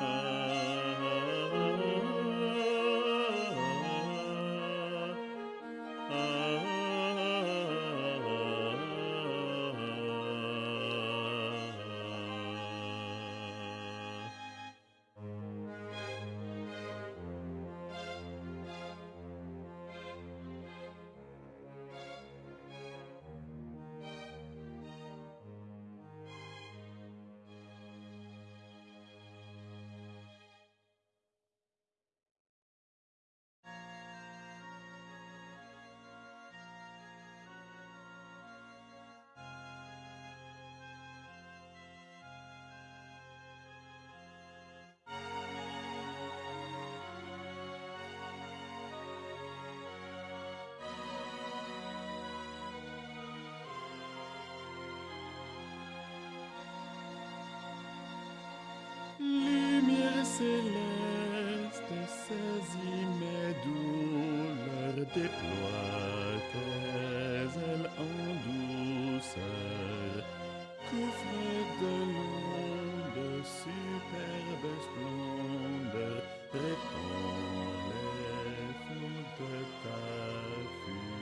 Uh... céleste, saisis mes douleurs, déploie tes ailes en douceur, couvre de l'onde, superbe splendeur, répands les flots de ta fureur.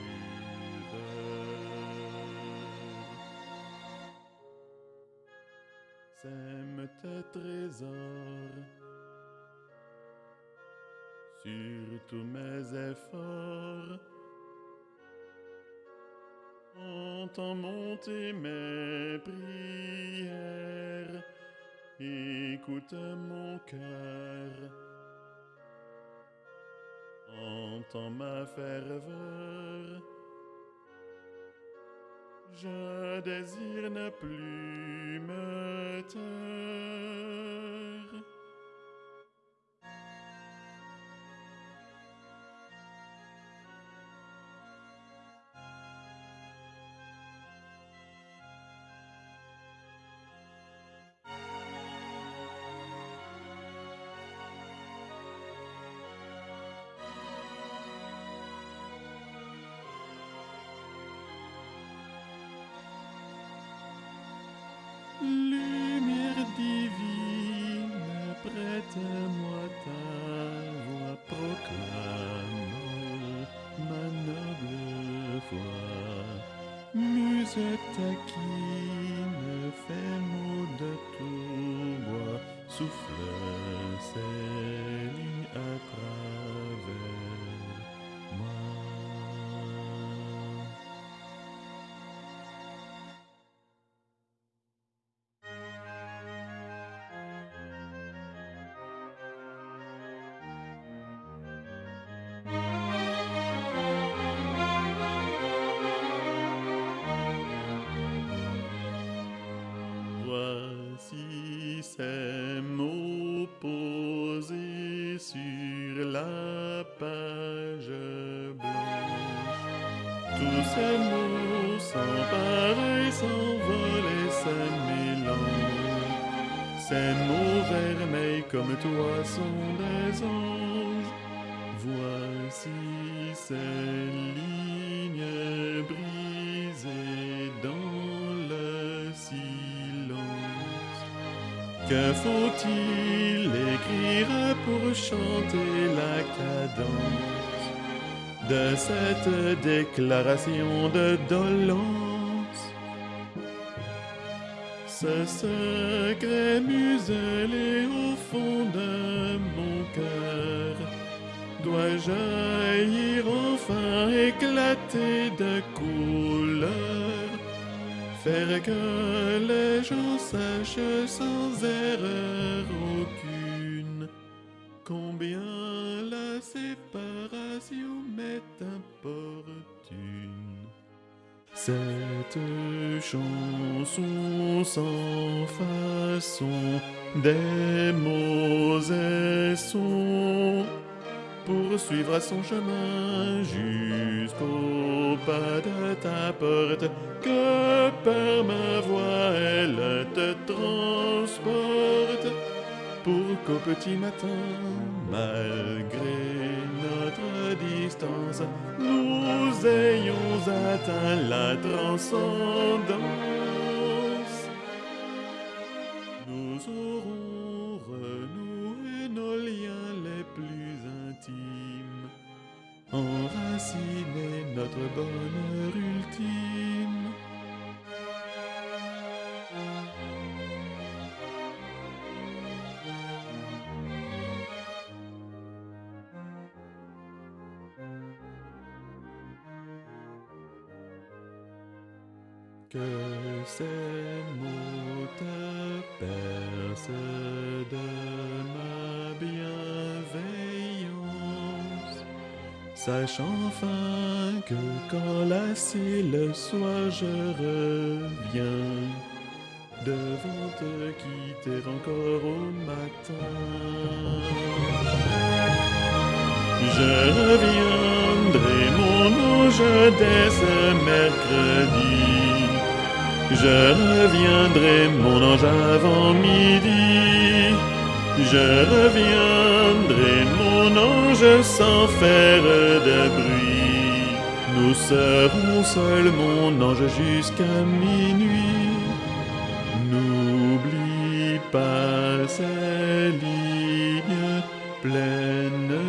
Sème tes trésors sur tous mes efforts. Entends monter mes prières, écoute mon cœur, entends ma ferveur. Je désire ne plus me taire. Souffle tous ces mots sans pareil s'envolent se mélangent. Ces mots vermeils comme toi sont des anges. Voici ces lignes brisées dans le silence. Que faut-il écrire pour chanter la cadence? De cette déclaration de dolence? Ce secret muselé au fond de mon cœur doit jaillir enfin éclater de couleur, faire que les gens sachent sans erreur aucune combien la séparation m'est importune. Cette chanson sans façon, des mots et sons, poursuivra son chemin jusqu'au pas de ta porte, que par ma voix elle te transporte, qu'au petit matin, malgré notre distance, nous ayons atteint la transcendance. Que ces mots te percent de ma bienveillance, sache enfin que quand lassé le soir je reviens, devant te quitter encore au matin. Je reviendrai, mon ange, dès ce mercredi. Je reviendrai, mon ange, avant midi. Je reviendrai, mon ange, sans faire de bruit. Nous serons seuls, mon ange, jusqu'à minuit. N'oublie pas ces lignes pleines